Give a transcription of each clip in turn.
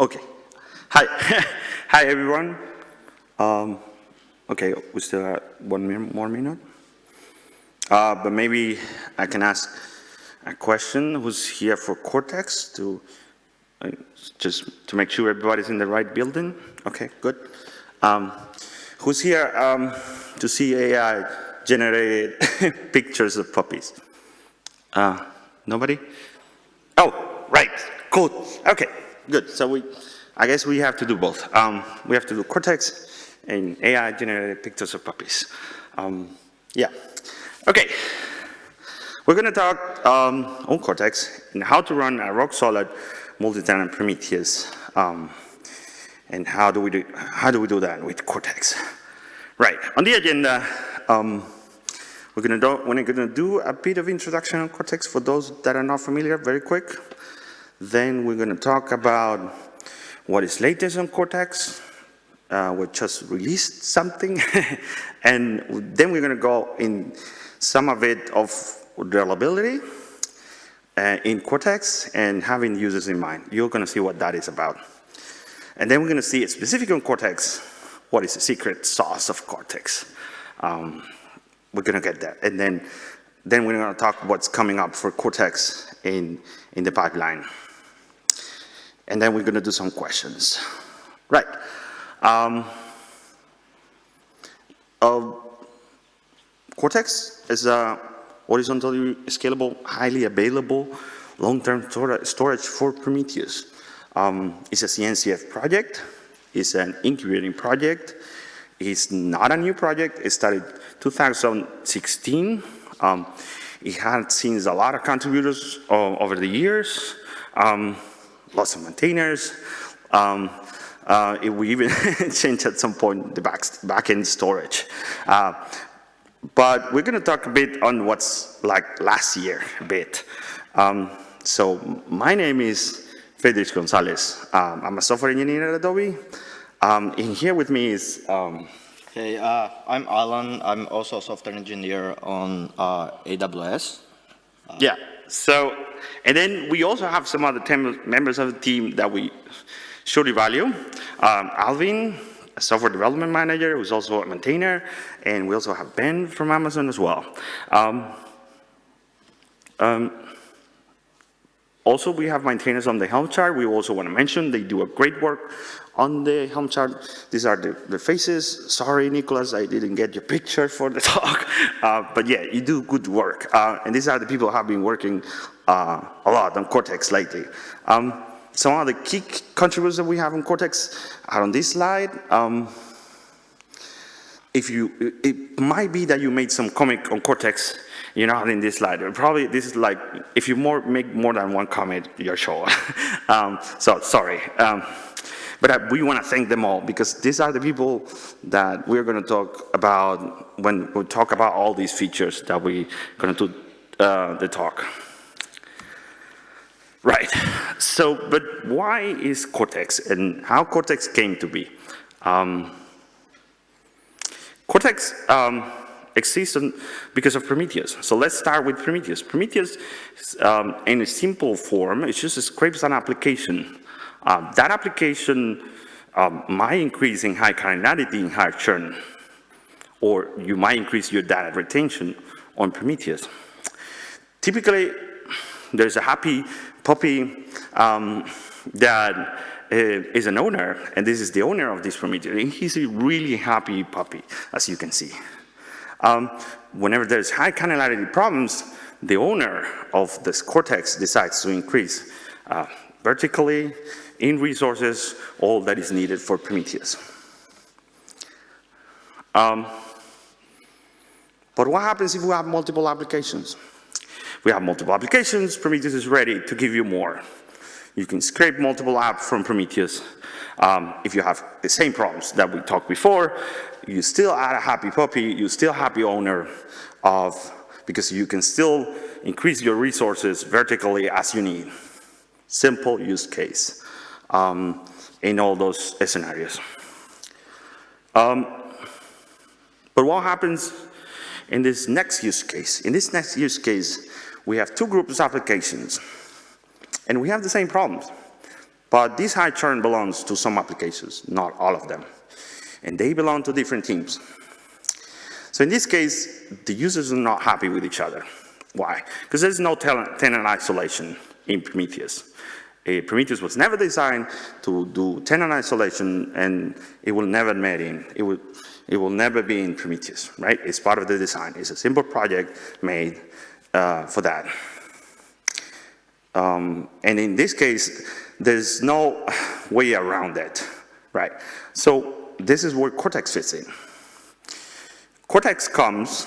Okay. Hi. Hi, everyone. Um, okay, we still have one more minute. Uh, but maybe I can ask a question. Who's here for Cortex to uh, just to make sure everybody's in the right building? Okay, good. Um, who's here um, to see AI generated pictures of puppies? Uh, nobody? Oh, right. Cool. Okay, good. So we, I guess we have to do both. Um, we have to do Cortex and AI-generated pictures of puppies. Um, yeah. Okay. We're going to talk um, on Cortex and how to run a rock-solid multi-tenant Prometheus. Um, and how do we do how do we do that with Cortex? Right. On the agenda, um, we're going to do we're going to do a bit of introduction on Cortex for those that are not familiar, very quick. Then we're going to talk about what is latest on Cortex. Uh, we just released something. and then we're going to go in some of it of reliability uh, in Cortex and having users in mind. You're going to see what that is about. And then we're going to see specific on Cortex, what is the secret sauce of Cortex. Um, we're going to get that. And then, then we're going to talk what's coming up for Cortex in, in the pipeline. And then we're going to do some questions. Right. Um, uh, Cortex is a horizontally scalable, highly available, long-term storage for Prometheus. Um, it's a CNCF project. It's an incubating project. It's not a new project. It started 2016. Um, it had seen a lot of contributors uh, over the years. Um, lots of maintainers. Um, uh, we even changed at some point the back, backend storage. Uh, but we're going to talk a bit on what's like last year a bit. Um, so my name is Friedrich Gonzalez. Um, I'm a software engineer at Adobe. Um, and here with me is... Um, hey, uh, I'm Alan. I'm also a software engineer on uh, AWS. yeah, so and then we also have some other members of the team that we surely value. Um, Alvin, a software development manager, who's also a maintainer, and we also have Ben from Amazon as well. Um, um, also, we have maintainers on the Helm chart. We also want to mention they do a great work on the Helm chart. These are the, the faces. Sorry, Nicholas, I didn't get your picture for the talk. Uh, but yeah, you do good work. Uh, and these are the people who have been working uh, a lot on Cortex lately. Um, some of the key contributors that we have on Cortex are on this slide. Um, if you, it might be that you made some comic on Cortex, you're not in this slide. Probably this is like, if you more, make more than one comment, you're sure. um, so sorry. Um, but I, we want to thank them all because these are the people that we're going to talk about when we talk about all these features that we're going to do uh, the talk. Right. So, but why is Cortex and how Cortex came to be? Um, Cortex um, exists because of Prometheus. So let's start with Prometheus. Prometheus, um, in a simple form, it just a scrapes an application. Uh, that application um, might increase in high cardinality in high churn, or you might increase your data retention on Prometheus. Typically, there's a happy puppy um, that uh, is an owner, and this is the owner of this Prometheus, and he's a really happy puppy, as you can see. Um, whenever there's high cardinality problems, the owner of this cortex decides to increase uh, vertically, in resources, all that is needed for Prometheus. Um, but what happens if we have multiple applications? We have multiple applications, Prometheus is ready to give you more. You can scrape multiple apps from Prometheus. Um, if you have the same problems that we talked before, you still add a happy puppy, you still happy owner of, because you can still increase your resources vertically as you need. Simple use case um, in all those scenarios. Um, but what happens in this next use case? In this next use case, we have two groups of applications, and we have the same problems. But this high churn belongs to some applications, not all of them. And they belong to different teams. So in this case, the users are not happy with each other. Why? Because there's no tenant isolation in Prometheus. Uh, Prometheus was never designed to do tenant isolation and it will never made in. It will, it will never be in Prometheus, right? It's part of the design. It's a simple project made uh, for that. Um, and in this case, there's no way around that, right? So this is where Cortex fits in. Cortex comes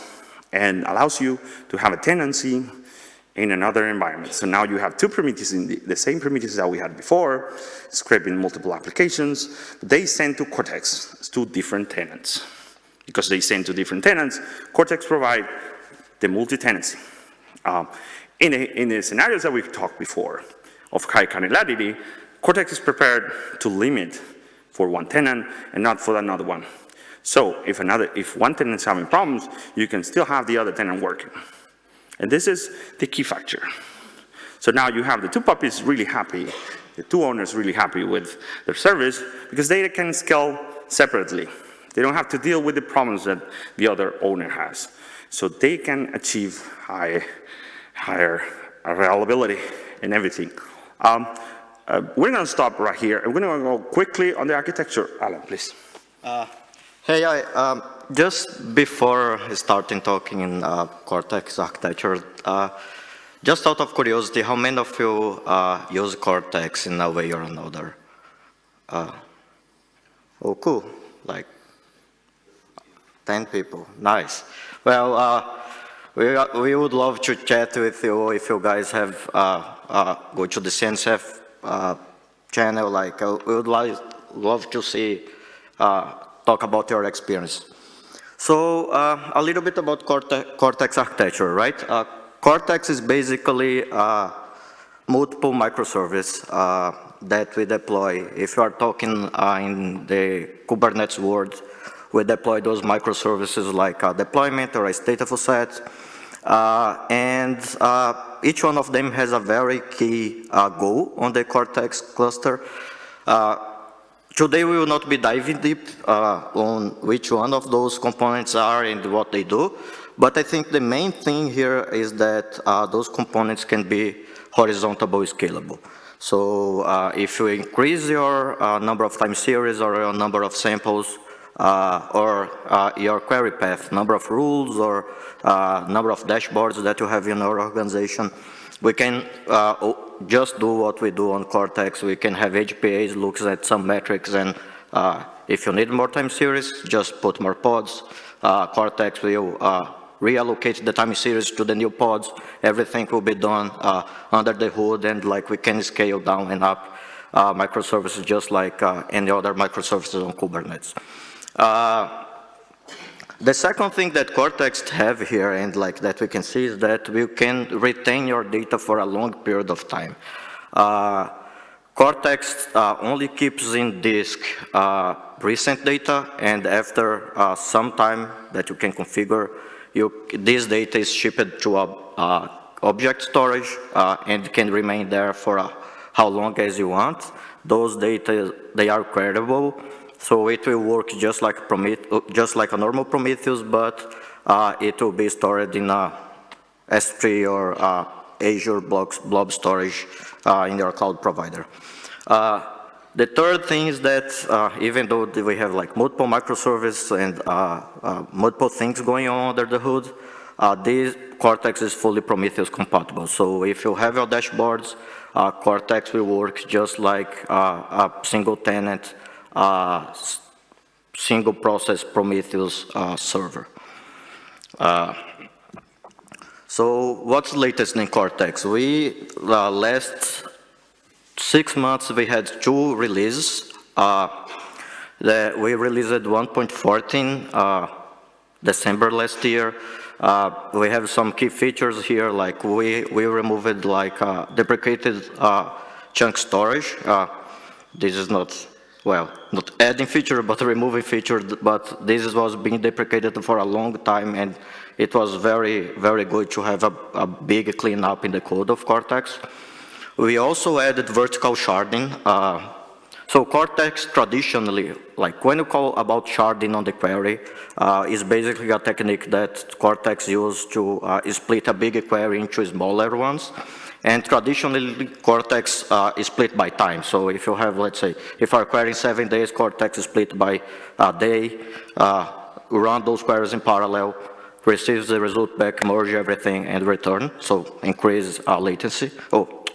and allows you to have a tenancy in another environment. So now you have two Prometheus in the, the same Prometheus that we had before, scraping multiple applications. They send to Cortex it's two different tenants. Because they send to different tenants, Cortex provide the multi-tenancy. Um, in, in the scenarios that we've talked before of high cardinality, Cortex is prepared to limit for one tenant and not for another one. So if another, if one tenant is having problems, you can still have the other tenant working. And this is the key factor. So now you have the two puppies really happy, the two owners really happy with their service because they can scale separately. They don't have to deal with the problems that the other owner has. So they can achieve high higher availability and everything. Um, uh, we're going to stop right here. I'm going to go quickly on the architecture. Alan, please. Uh, hey, I, um, just before starting talking in uh, Cortex architecture, uh, just out of curiosity, how many of you uh, use Cortex in a way or another? Uh, oh, cool. Like 10 people. Nice. Well, we, we would love to chat with you if you guys have, uh, uh, go to the CNCF uh, channel, like, uh, we would like, love to see, uh, talk about your experience. So, uh, a little bit about Cortex, Cortex architecture, right? Cortex is basically multiple microservice that we deploy. If you are talking in the Kubernetes world, we deploy those microservices like a deployment or a stateful set. Uh, and uh, each one of them has a very key uh, goal on the Cortex cluster. Uh, today we will not be diving deep uh, on which one of those components are and what they do, but I think the main thing here is that uh, those components can be horizontally scalable. So if you increase your number of time series or your number of samples, uh, or uh, your query path, number of rules or uh, number of dashboards that you have in your organization. We can uh, just do what we do on Cortex. We can have HPAs, looks at some metrics, and uh, if you need more time series, just put more pods. Uh, Cortex will reallocate the time series to the new pods. Everything will be done under the hood, and like we can scale down and up microservices just like any other microservices on Kubernetes. Uh, the second thing that Cortex have here and like that we can see is that we can retain your data for a long period of time. Uh, Cortex uh, only keeps in disk uh, recent data and after uh, some time that you can configure, you, this data is shipped to a uh, object storage and can remain there for how long as you want. Those data, they are credible so it will work just like, Prometheus, just like a normal Prometheus, but uh, it will be stored in a S3 or uh, Azure blocks, blob storage uh, in your cloud provider. Uh, the third thing is that uh, even though we have like multiple microservices and uh, multiple things going on under the hood, this Cortex is fully Prometheus compatible. So if you have your dashboards, Cortex will work just like a single tenant uh, single process Prometheus uh, server. Uh, so what's latest in Cortex? We, last six months, we had two releases. The, we released 1.14 uh, December last year. Uh, we have some key features here, like we, we removed like uh, deprecated chunk storage. this is not well, not adding feature, but removing feature, but this was being deprecated for a long time, and it was very, very good to have a, a big cleanup in the code of Cortex. We also added vertical sharding. Uh, so Cortex traditionally, like when you call about sharding on the query, uh, is basically a technique that Cortex used to uh, split a big query into smaller ones. And traditionally, Cortex uh, is split by time. So if you have, let's say, if our query in seven days, Cortex is split by a day, uh, run those queries in parallel, receives the result back, merge everything, and return. So increase uh, latency, oh,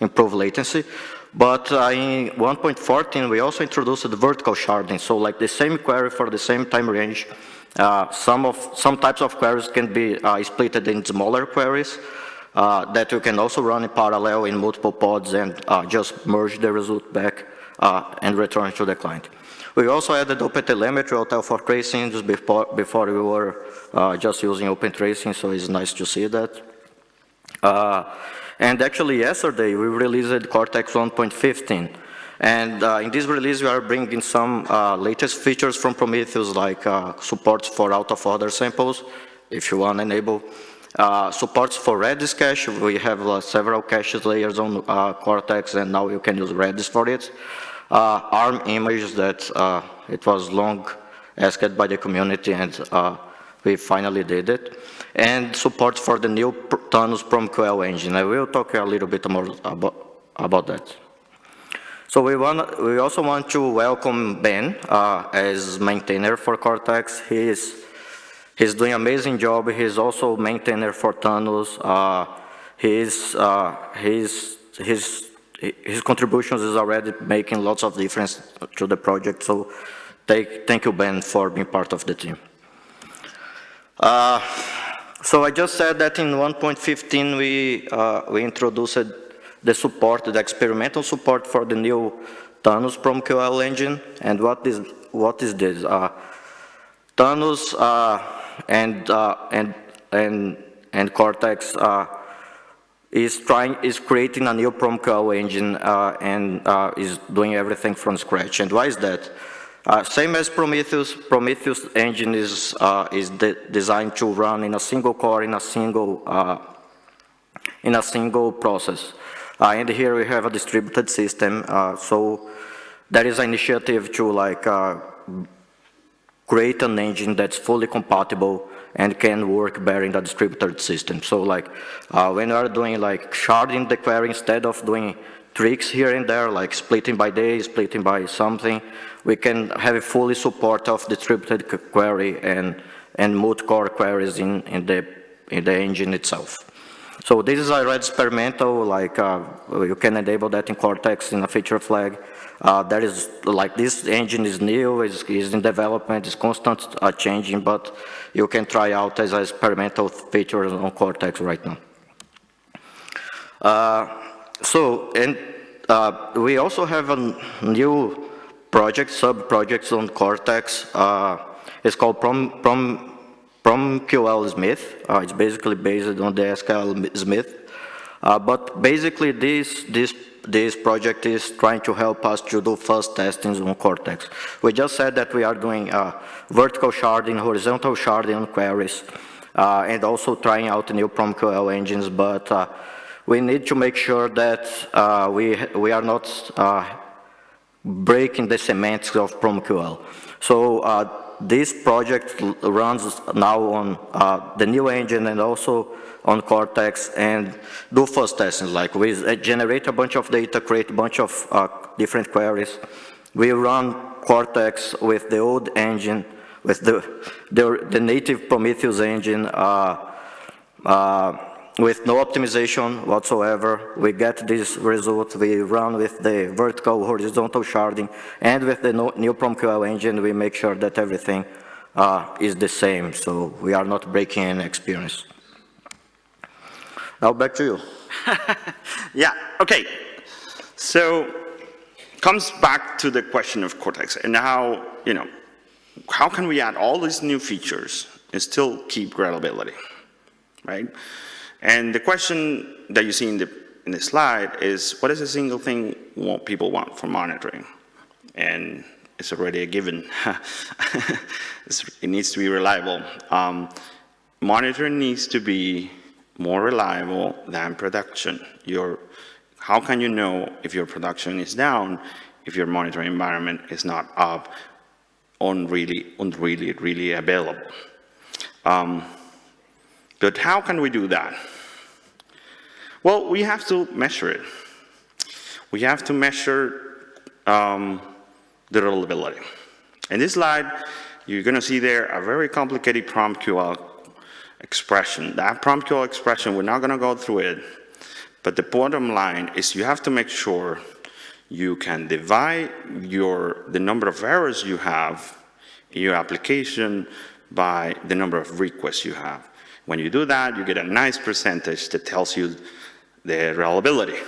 improve latency. But uh, in 1.14, we also introduced the vertical sharding. So like the same query for the same time range, uh, some of some types of queries can be uh, split in smaller queries uh, that you can also run in parallel in multiple pods and uh, just merge the result back uh, and return to the client. We also added OpenTelemetry OTel for tracing just before, before we were uh, just using Open Tracing, so it's nice to see that. Uh, and actually yesterday we released Cortex 1.15. And uh, in this release, we are bringing some uh, latest features from Prometheus, like uh, supports for out-of-order samples, if you want to enable. Uh, supports for Redis cache. We have uh, several cache layers on uh, Cortex, and now you can use Redis for it. ARM images that it was long asked by the community, and we finally did it and support for the new Thanos PromQL engine. I will talk a little bit more about, about that. So we, want, we also want to welcome Ben uh, as maintainer for Cortex. He is, he's doing amazing job. He's also maintainer for Thanos. Uh, he's, uh, he's, his, his contributions is already making lots of difference to the project. So thank, thank you, Ben, for being part of the team. Uh, so I just said that in 1.15 we, uh, we introduced the support, the experimental support for the new Thanos PromQL engine. And what is, what is this? Uh, Thanos uh, and, uh, and, and, and Cortex uh, is trying, is creating a new PromQL engine uh, and is doing everything from scratch. And why is that? Uh, same as Prometheus, Prometheus engine is, uh, is de designed to run in a single core, in a single, uh, in a single process. Uh, and here we have a distributed system, uh, so there is an initiative to like uh, create an engine that's fully compatible and can work better in the distributed system. So like uh, when you are doing like sharding the query instead of doing tricks here and there, like splitting by day, splitting by something, we can have a fully support of distributed query and, and multi-core queries in, in, the, in the engine itself. So this is a red experimental, like uh, you can enable that in Cortex in a feature flag. Uh, that is, like this engine is new, is, is in development, is constant uh, changing, but you can try out as an experimental feature on Cortex right now. Uh, so, and uh, we also have a new project, sub-projects on Cortex. Uh, it's called Prom, Prom, PromQL Smith. Uh, it's basically based on the SQL Smith. Uh, but basically this, this, this project is trying to help us to do fuzz testings on Cortex. We just said that we are doing uh, vertical sharding, horizontal sharding on queries, uh, and also trying out new PromQL engines, but uh, we need to make sure that uh, we, we are not breaking the semantics of PromQL. So this project runs now on uh, the new engine and also on Cortex and do fuzz testing, like we generate a bunch of data, create a bunch of uh, different queries. We run Cortex with the old engine, with the, the, the native Prometheus engine, uh, uh, with no optimization whatsoever. We get this result, we run with the vertical horizontal sharding, and with the new PromQL engine, we make sure that everything uh, is the same, so we are not breaking any experience. Now back to you. yeah, okay. So, comes back to the question of Cortex and how, you know, how can we add all these new features and still keep reliability, right? And the question that you see in the, in the slide is, what is the single thing what people want for monitoring? And it's already a given. it needs to be reliable. Um, monitoring needs to be more reliable than production. Your How can you know if your production is down, if your monitoring environment is not up, on really, on really, really available? Um, but how can we do that? Well, we have to measure it. We have to measure um, the reliability. In this slide, you're going to see there a very complicated PromQL expression. That PromQL expression, we're not going to go through it, but the bottom line is you have to make sure you can divide your, the number of errors you have in your application by the number of requests you have. When you do that, you get a nice percentage that tells you the reliability.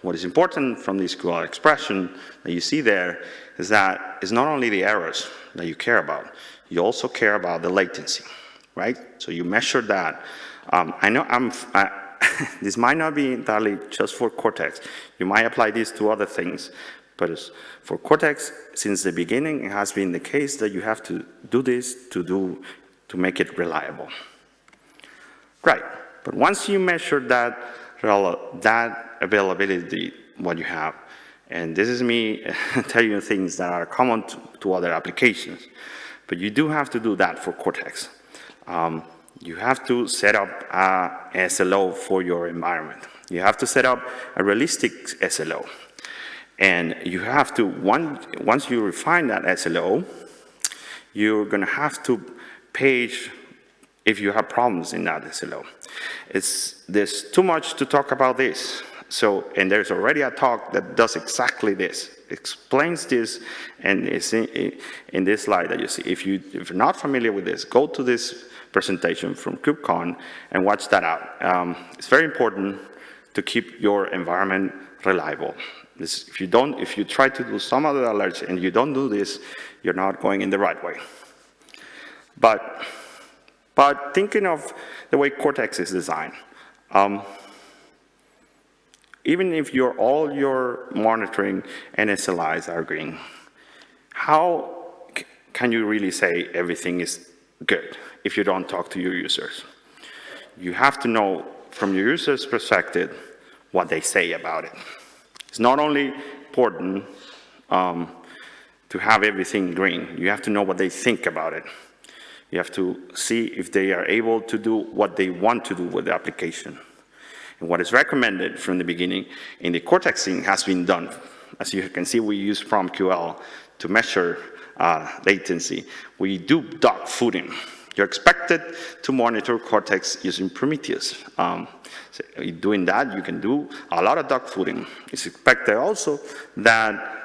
What is important from this QL expression that you see there is that it's not only the errors that you care about, you also care about the latency, right? So you measure that. Um, I know I'm, this might not be entirely just for Cortex. You might apply this to other things, but for Cortex, since the beginning, it has been the case that you have to do this to do, to make it reliable. Right, but once you measure that, that availability, what you have, and this is me telling you things that are common to, to, other applications, but you do have to do that for Cortex. Um, you have to set up a SLO for your environment. You have to set up a realistic SLO. And you have to, one, once you refine that SLO, you're going to have to page if you have problems in that SLO. It's, there's too much to talk about this. So, and there's already a talk that does exactly this, explains this, and in, in this slide that you see. If, you, if you're not familiar with this, go to this presentation from KubeCon and watch that out. Um, it's very important to keep your environment reliable. This, if you don't, if you try to do some other alerts and you don't do this, you're not going in the right way. But, but thinking of the way Cortex is designed, um, even if your, all your monitoring and SLIs are green, how can you really say everything is good if you don't talk to your users? You have to know from your users' perspective what they say about it. It's not only important um, to have everything green, you have to know what they think about it. You have to see if they are able to do what they want to do with the application. And what is recommended from the beginning in the cortexing has been done. As you can see, we use PromQL to measure uh, latency. We do dog fooding. You're expected to monitor Cortex using Prometheus. Um, so doing that, you can do a lot of dog fooding. It's expected also that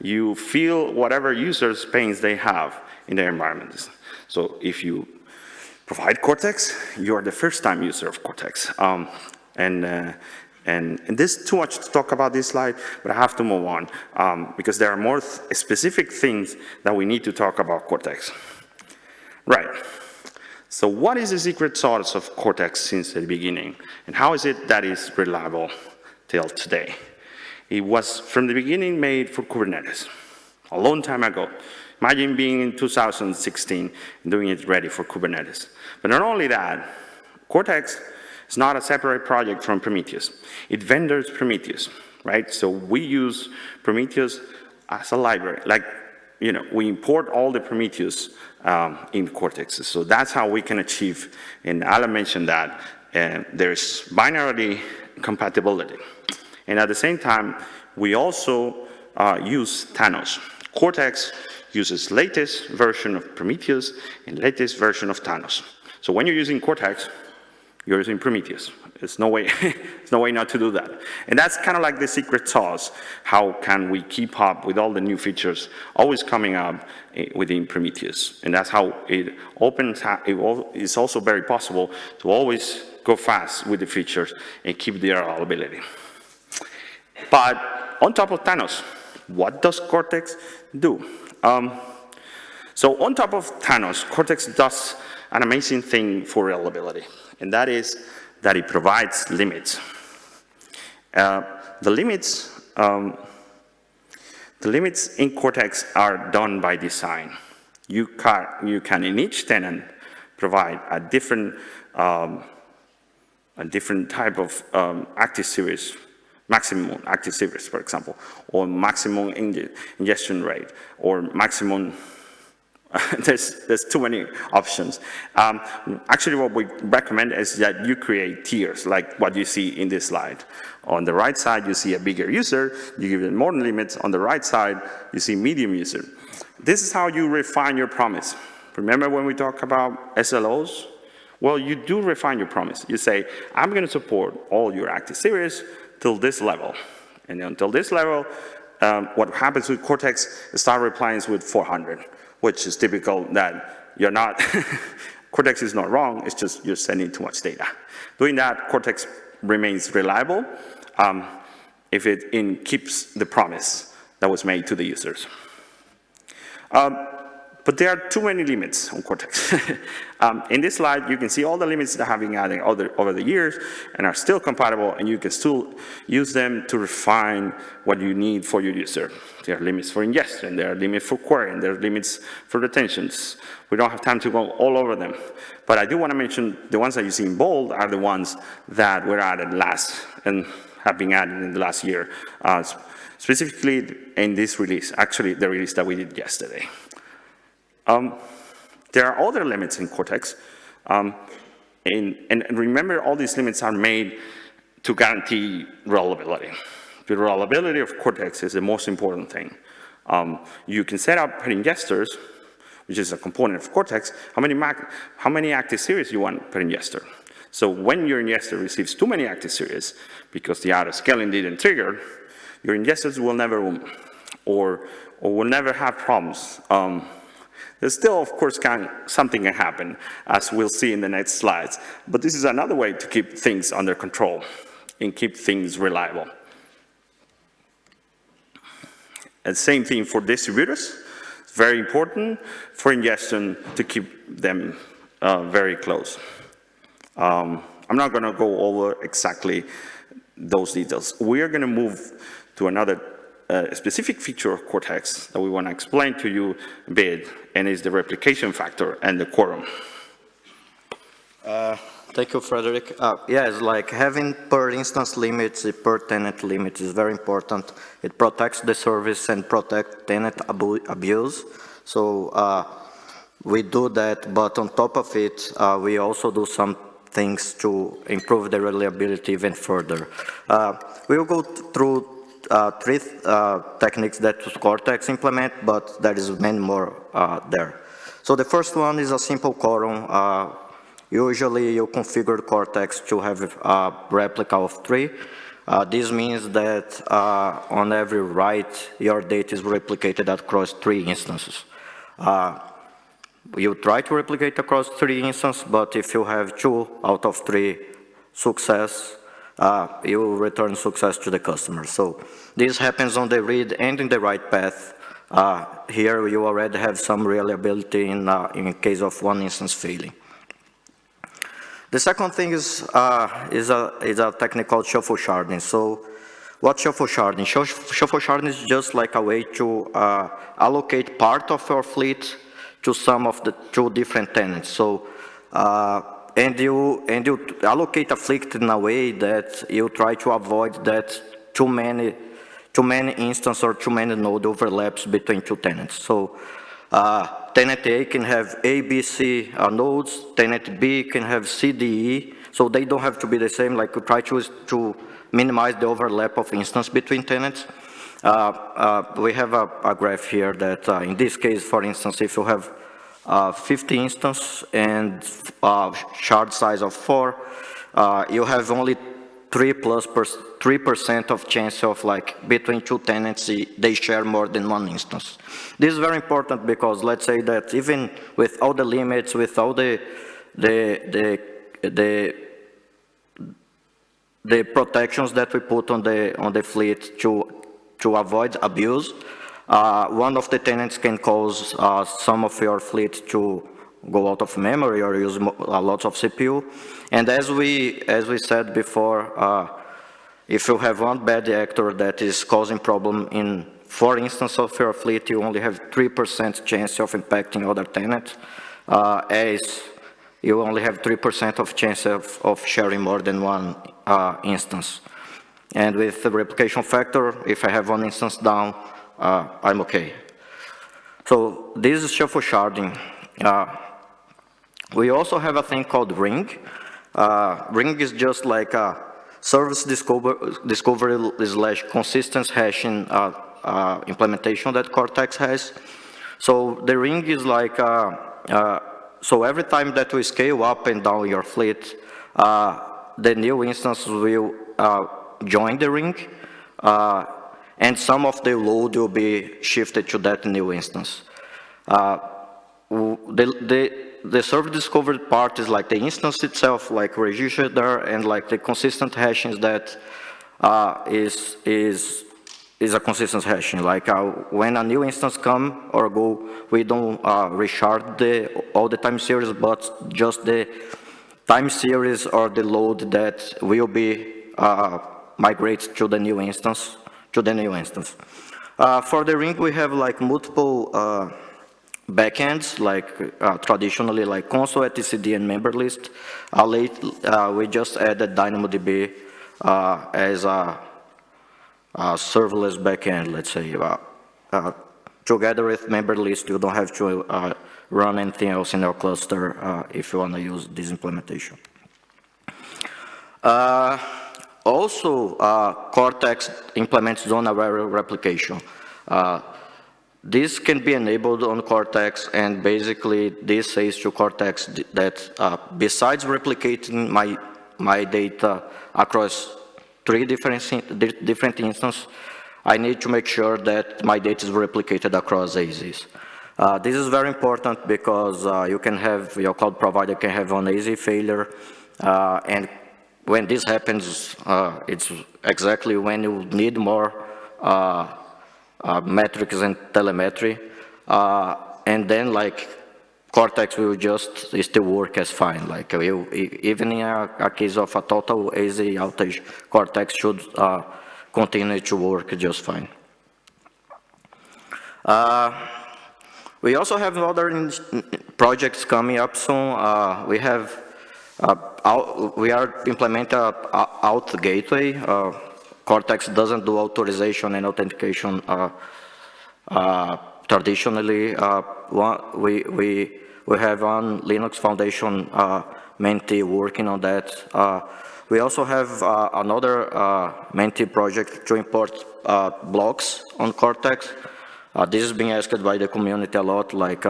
you feel whatever users' pains they have in their environments. So if you provide Cortex, you're the first time user of Cortex. Um, and, uh, and, and there's too much to talk about this slide, but I have to move on um, because there are more th specific things that we need to talk about Cortex. Right. So what is the secret sauce of Cortex since the beginning? And how is it that is reliable till today? It was from the beginning made for Kubernetes, a long time ago. Imagine being in 2016 and doing it ready for Kubernetes. But not only that, Cortex is not a separate project from Prometheus. It vendors Prometheus, right? So we use Prometheus as a library. Like, you know, we import all the Prometheus um, in Cortex. So that's how we can achieve, and Alan mentioned that, uh, there's binary compatibility. And at the same time, we also uh, use Thanos. Cortex uses latest version of Prometheus and latest version of Thanos. So when you're using Cortex, you're using Prometheus. There's no way, there's no way not to do that. And that's kind of like the secret sauce. How can we keep up with all the new features always coming up eh, within Prometheus? And that's how it opens, it's also very possible to always go fast with the features and keep their availability. But on top of Thanos, what does Cortex do? Um, so on top of Thanos, Cortex does an amazing thing for reliability and that is that it provides limits. Uh, the limits, um, the limits in Cortex are done by design. You can, you can in each tenant provide a different, um, a different type of um, active series maximum active series, for example, or maximum inge- ingestion rate, or maximum there's, there's too many options. Um, actually, what we recommend is that you create tiers, like what you see in this slide. On the right side, you see a bigger user, you give it more limits. On the right side, you see medium user. This is how you refine your promise. Remember when we talk about SLOs? Well, you do refine your promise. You say, I'm going to support all your active series till this level. And until this level, um, what happens with Cortex is start replying with 400 which is typical that you're not, Cortex is not wrong, it's just you're sending too much data. Doing that, Cortex remains reliable um, if it in, keeps the promise that was made to the users. Um, but there are too many limits on Cortex. um, in this slide, you can see all the limits that have been added over, the years and are still compatible, and you can still use them to refine what you need for your user. There are limits for ingestion, there are limits for querying, there are limits for retentions. We don't have time to go all over them. But I do want to mention the ones that you see in bold are the ones that were added last and have been added in the last year, uh, specifically in this release, actually the release that we did yesterday. Um, there are other limits in Cortex, um, and, and, remember all these limits are made to guarantee reliability. The reliability of Cortex is the most important thing. Um, you can set up per ingesters, which is a component of Cortex, how many, how many active series you want per ingester. So when your ingester receives too many active series, because the auto scaling didn't trigger, your ingesters will never, or, or will never have problems. Um, there's still, of course, can, something can happen, as we'll see in the next slides. But this is another way to keep things under control and keep things reliable. And same thing for distributors. It's very important for ingestion to keep them uh, very close. Um, I'm not going to go over exactly those details. We are going to move to another a specific feature of Cortex that we want to explain to you a bit, and is the replication factor and the quorum. Uh, thank you, Frederick. Uh, yes, like having per instance limits, per tenant limits is very important. It protects the service and protect tenant abu abuse. So uh, we do that, but on top of it, uh, we also do some things to improve the reliability even further. Uh, we will go through three uh, techniques that Cortex implement, but there is many more uh, there. So the first one is a simple quorum. Uh, usually you configure Cortex to have a replica of three. Uh, this means that uh, on every write, your data is replicated across three instances. you try to replicate across three instances, but if you have two out of three success, uh, you will return success to the customer. So this happens on the read and in the write path. Uh, here you already have some reliability in, uh, in case of one instance failing. The second thing is, is, a, is a technique called shuffle sharding. So what shuffle sharding? Shuffle sharding is just like a way to allocate part of your fleet to some of the two different tenants. So uh, and you and you allocate a fleet in a way that you try to avoid that too many too many instances or too many node overlaps between two tenants. So uh, tenant A can have A, B, C uh, nodes, tenant B can have C, D, E, so they don't have to be the same, like we try to, to minimize the overlap of instance between tenants. Uh, uh we have a, a, graph here that uh, in this case, for instance, if you have uh, 50 instance and uh, shard size of 4, uh, you have only 3 plus 3% of chance of like between two tenants, they share more than one instance. This is very important because let's say that even with all the limits, with all the, the, the, the, the protections that we put on the, on the fleet to, to avoid abuse, uh, one of the tenants can cause uh, some of your fleet to go out of memory or use a lot of CPU. And as we, as we said before, uh, if you have one bad actor that is causing problem in four instances of your fleet, you only have 3% chance of impacting other tenants, uh, as you only have 3% of chance of, of sharing more than one uh, instance. And with the replication factor, if I have one instance down, uh, I'm okay. So this is shuffle sharding. Uh, we also have a thing called ring. Uh, ring is just like a service discover, discovery slash consistent hashing uh, uh, implementation that Cortex has. So the ring is like, uh, uh, so every time that we scale up and down your fleet, uh, the new instance will join the ring, and some of the load will be shifted to that new instance. Uh, the, the, the server discovered part is like the instance itself, like registered there, and like the consistent hashing that uh, is is is a consistent hashing. Like uh, when a new instance come or go, we don't uh, reshard the all the time series, but just the time series or the load that will be uh, migrated to the new instance to the new instance. Uh, for the ring, we have like multiple uh, backends, like uh, traditionally like Consul, etcd, and member list. Uh, late, uh, we just added DynamoDB uh, as a, a, serverless backend, let's say. Together with member list, you don't have to run anything else in your cluster if you want to use this implementation. Also, Cortex implements zone-aware replication. This can be enabled on Cortex, and basically this says to Cortex that uh, besides replicating my, my data across three different, different instances, I need to make sure that my data is replicated across AZs. Uh, this is very important because uh, you can have, your cloud provider can have an AZ failure, uh, and when this happens, uh, it's exactly when you need more uh, uh, metrics and telemetry. Uh, and then like Cortex will just still work as fine. Like will, even in a, a, case of a total AZ outage, Cortex should uh, continue to work just fine. We also have other projects coming up soon. We have, uh, out, we are implementing a, a auth gateway. Cortex doesn't do authorization and authentication uh, uh, traditionally. Uh, one, we, we, we have one Linux Foundation uh, Mentee working on that. Uh, we also have uh, another Mentee project to import blocks on Cortex. this is being asked by the community a lot, like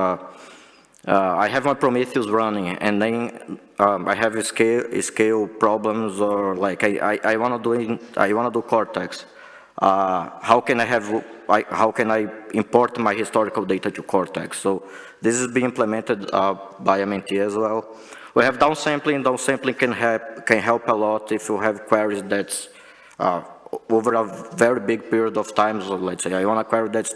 uh, I have my Prometheus running, and then um, I have scale scale problems, or like I I, I want to do I want to do Cortex. Uh, how can I have I, how can I import my historical data to Cortex? So this is being implemented uh, by Mentee as well. We have downsampling. Downsampling can help can help a lot if you have queries that's uh, over a very big period of time. So let's say I want a query that's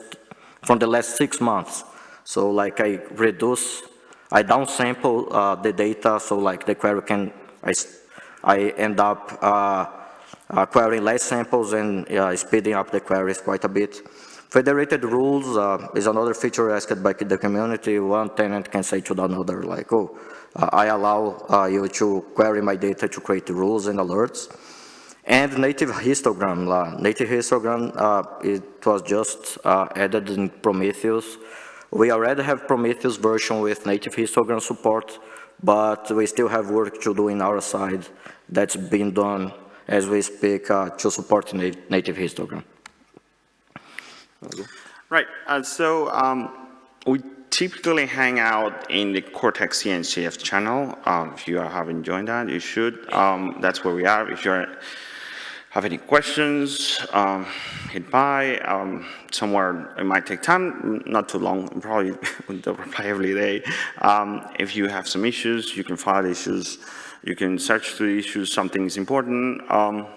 from the last six months. So like I reduce, I downsample uh, the data so like the query can, I, I end up uh, uh, querying less samples and speeding up the queries quite a bit. Federated rules uh, is another feature asked by the community. One tenant can say to another, like, oh, uh, I allow uh, you to query my data to create rules and alerts. And native histogram. native histogram, it was just added in Prometheus. We already have Prometheus version with native histogram support, but we still have work to do in our side that's being done as we speak uh, to support na native histogram. Right, uh, so um, we typically hang out in the Cortex CNCF channel. Um, if you haven't joined that, you should. Um, that's where we are. If you're have any questions, um, hit by. Um, somewhere it might take time, not too long, probably don't reply every day. Um, if you have some issues, you can file issues, you can search through issues, something is important. Um,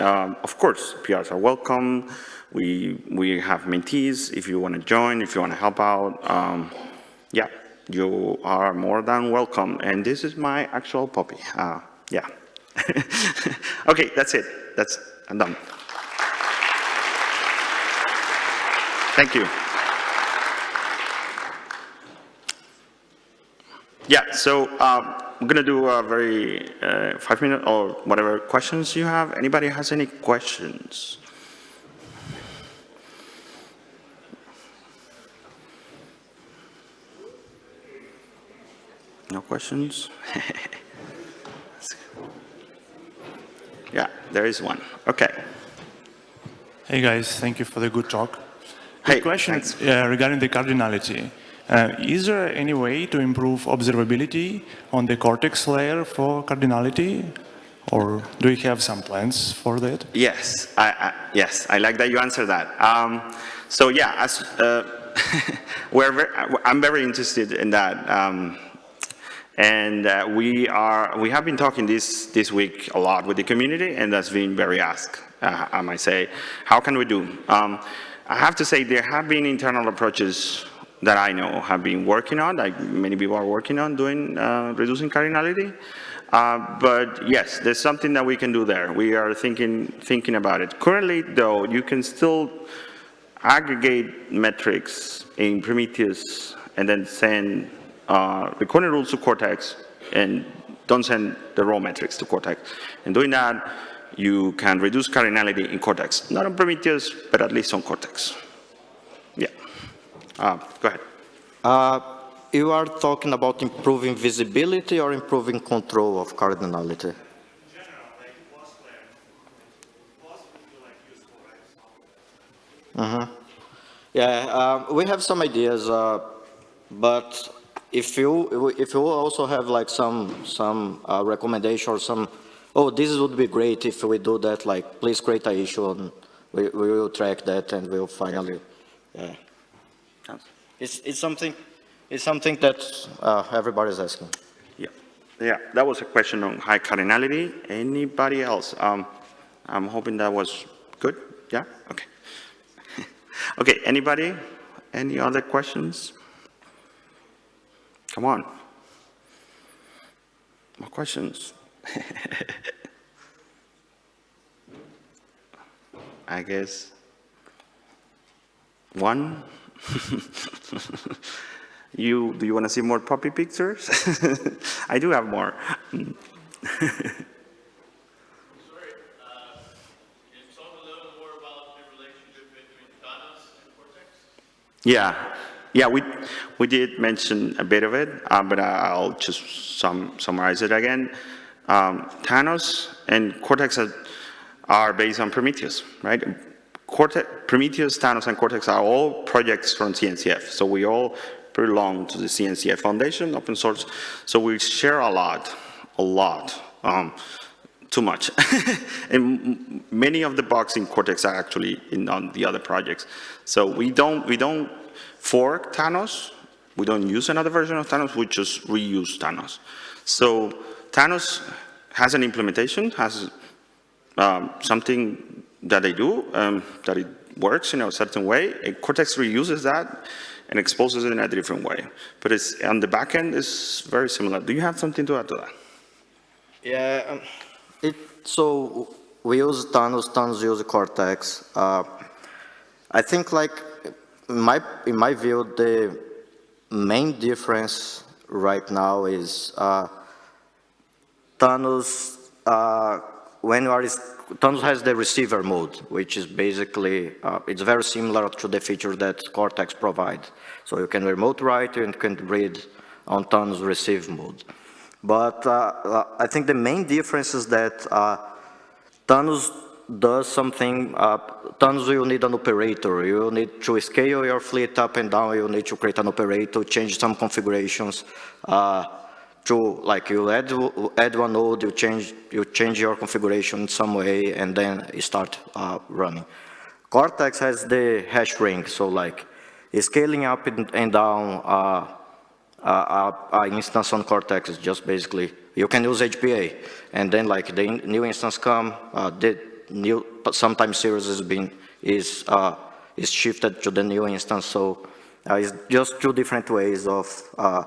um, of course, PRs are welcome. We, we have mentees if you want to join, if you want to help out. Um, yeah, you are more than welcome. And this is my actual puppy. Uh, yeah. okay, that's it. That's, I'm done. Thank you. Yeah, so um, I'm gonna do a very, uh, five minute or whatever questions you have. Anybody has any questions? No questions? Yeah, there is one. Okay. Hey guys, thank you for the good talk. Hey, Good question uh, regarding the cardinality. Uh, is there any way to improve observability on the cortex layer for cardinality? Or do you have some plans for that? Yes, I, I, yes, I like that you answered that. Um, so yeah, as, uh, we're very, I'm very interested in that. Um, and uh, we are, we have been talking this, this week a lot with the community and that's been very asked, uh, I might say. How can we do? Um, I have to say there have been internal approaches that I know have been working on, like many people are working on doing, uh, reducing cardinality. Uh, but yes, there's something that we can do there. We are thinking, thinking about it. Currently though, you can still aggregate metrics in Prometheus and then send uh, recording rules to Cortex and don't send the raw metrics to Cortex. And doing that, you can reduce cardinality in Cortex. Not on Prometheus, but at least on Cortex. Yeah. Uh, go ahead. Uh, you are talking about improving visibility or improving control of cardinality? Uh-huh. Yeah, uh, we have some ideas, uh, but if you if you also have like some some uh, recommendation or some, oh, this would be great if we do that. Like, please create a issue and we we will track that and we'll finally, yeah. It's it's something it's something that uh, everybody's asking. Yeah, yeah, that was a question on high cardinality. Anybody else? Um, I'm hoping that was good. Yeah, okay. okay, anybody? Any other questions? Come on. More questions? I guess one. You, do you want to see more puppy pictures? I do have more. Sorry, uh, can you talk a little more about the relationship between Thanos and Cortex? Yeah, yeah, we, we did mention a bit of it, uh, but I'll just sum, summarize it again. Um, Thanos and Cortex are, are based on Prometheus, right? Cortex, Prometheus, Thanos, and Cortex are all projects from CNCF, so we all belong to the CNCF Foundation, open source, so we share a lot, a lot, um, too much. and many of the bugs in Cortex are actually in on the other projects. So we don't, we don't fork Thanos, we don't use another version of Thanos, we just reuse Thanos. So Thanos has an implementation, has um, something that they do, um, that it works in a certain way, and Cortex reuses that and exposes it in a different way. But it's, on the back end, it's very similar. Do you have something to add to that? Yeah, um, it, so we use Thanos, Thanos use Cortex. Uh, I think like, in my, in my view, the main difference right now is uh, Thanos, uh, when you are, Thanos has the receiver mode, which is basically, uh, it's very similar to the feature that Cortex provides. So you can remote write and can read on Thanos receive mode. But uh, uh, I think the main difference is that uh, Thanos does something, uh, will need an operator. You need to scale your fleet up and down. You need to create an operator, change some configurations. Uh, to like you add add one node, you change you change your configuration in some way, and then you start uh, running. Cortex has the hash ring, so like scaling up and, down. Uh, uh, uh, instance on Cortex is just basically, you can use HPA, and then like the new instance come, uh, the new, but sometimes series is is, uh, is shifted to the new instance, so uh, it's just two different ways of uh,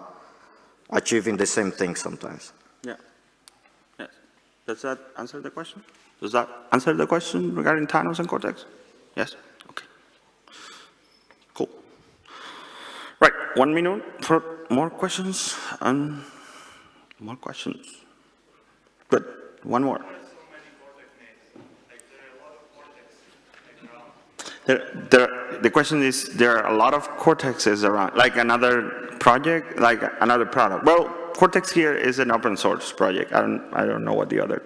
achieving the same thing sometimes. Yeah. Yes. Does that answer the question? Does that answer the question regarding Thanos and Cortex? Yes? Okay. Cool. Right, one minute for more questions and More questions? Good, one more. There, there, the question is, there are a lot of Cortexes around, like another project, like another product. Well, Cortex here is an open source project. I don't, I don't know what the other,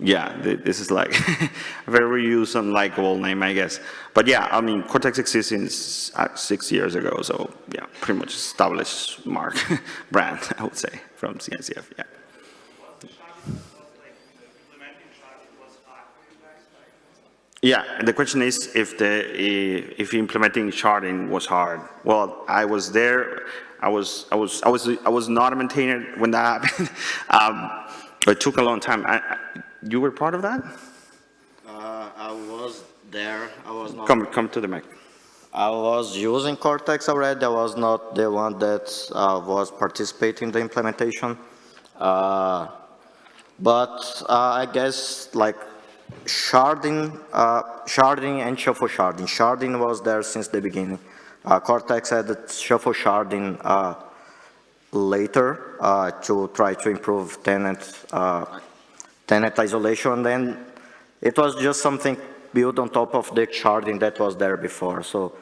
yeah, th- this is like a very used and likable name, I guess. But yeah, I mean, Cortex exists since uh, six years ago, so yeah, pretty much established mark, brand, I would say, from CNCF, yeah. Yeah, and the question is if the, if implementing sharding was hard. Well, I was there, I was, I was, I was, I was not a maintainer when that happened. Um, It took a long time. I, I- you were part of that? Uh, I was there, I was not. Come, come to the mic. I was using Cortex already, I was not the one that uh, was participating in the implementation. Uh, But uh, I guess like sharding, uh, sharding and shuffle sharding. Sharding was there since the beginning. Uh, Cortex added shuffle sharding uh, later uh, to try to improve tenant, uh, tenant isolation. Then it was just something built on top of the sharding that was there before. So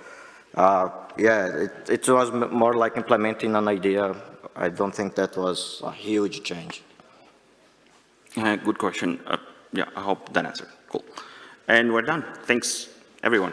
uh, yeah, it, it was more like implementing an idea. I don't think that was a huge change. Uh, Good question. Yeah, I hope that answered. Cool. And we're done. Thanks, everyone.